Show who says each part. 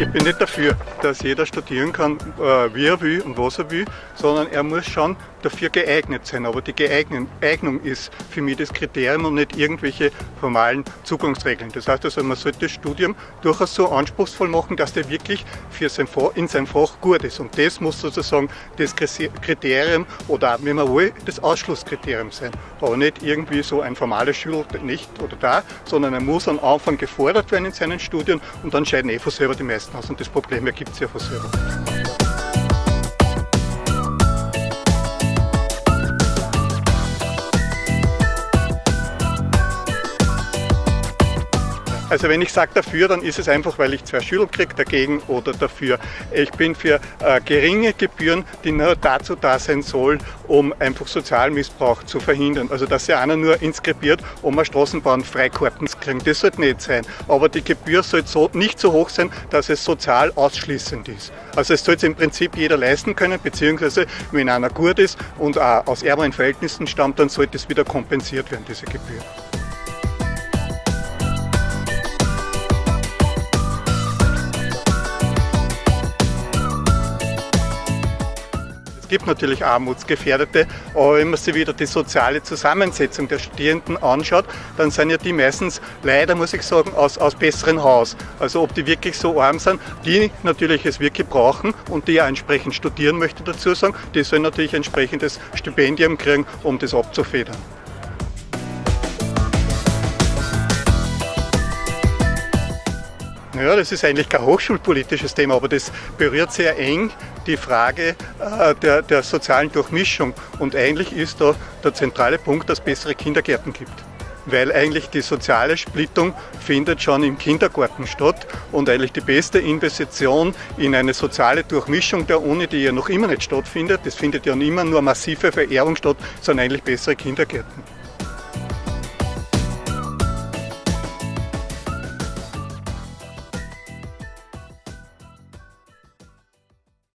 Speaker 1: Ich bin nicht dafür, dass jeder studieren kann, äh, wie er will und was er will, sondern er muss schon dafür geeignet sein. Aber die Geeignung ist für mich das Kriterium und nicht irgendwelche formalen Zugangsregeln. Das heißt also, man sollte das Studium durchaus so anspruchsvoll machen, dass der wirklich für sein Fach, in seinem Fach gut ist. Und das muss sozusagen das Kriterium oder, wenn man will, das Ausschlusskriterium sein. Aber nicht irgendwie so ein formales Schul nicht oder da, sondern er muss am Anfang gefordert werden in seinen Studien und dann scheiden eh von selber die meisten aus. Und das Problem ergibt sich ja von selber. Also wenn ich sage dafür, dann ist es einfach, weil ich zwei Schüler kriege dagegen oder dafür. Ich bin für äh, geringe Gebühren, die nur dazu da sein soll, um einfach Sozialmissbrauch zu verhindern. Also dass ja einer nur inskribiert, um eine Straßenbahn Freikarten zu kriegen. Das sollte nicht sein. Aber die Gebühr sollte so, nicht so hoch sein, dass es sozial ausschließend ist. Also es sollte im Prinzip jeder leisten können, beziehungsweise wenn einer gut ist und auch aus ärmeren Verhältnissen stammt, dann sollte es wieder kompensiert werden, diese Gebühr. Gibt natürlich Armutsgefährdete, aber wenn man sich wieder die soziale Zusammensetzung der Studierenden anschaut, dann sind ja die meistens leider, muss ich sagen, aus, aus besseren Haus. Also ob die wirklich so arm sind, die natürlich es wirklich brauchen und die ja entsprechend studieren möchte dazu sagen, die sollen natürlich entsprechendes Stipendium kriegen, um das abzufedern. Ja, das ist eigentlich kein hochschulpolitisches Thema, aber das berührt sehr eng die Frage äh, der, der sozialen Durchmischung. Und eigentlich ist da der zentrale Punkt, dass es bessere Kindergärten gibt weil eigentlich die soziale Splittung findet schon im Kindergarten statt und eigentlich die beste Investition in eine soziale Durchmischung der Uni, die ja noch immer nicht stattfindet, das findet ja immer nur massive Verehrung statt, sondern eigentlich bessere Kindergärten.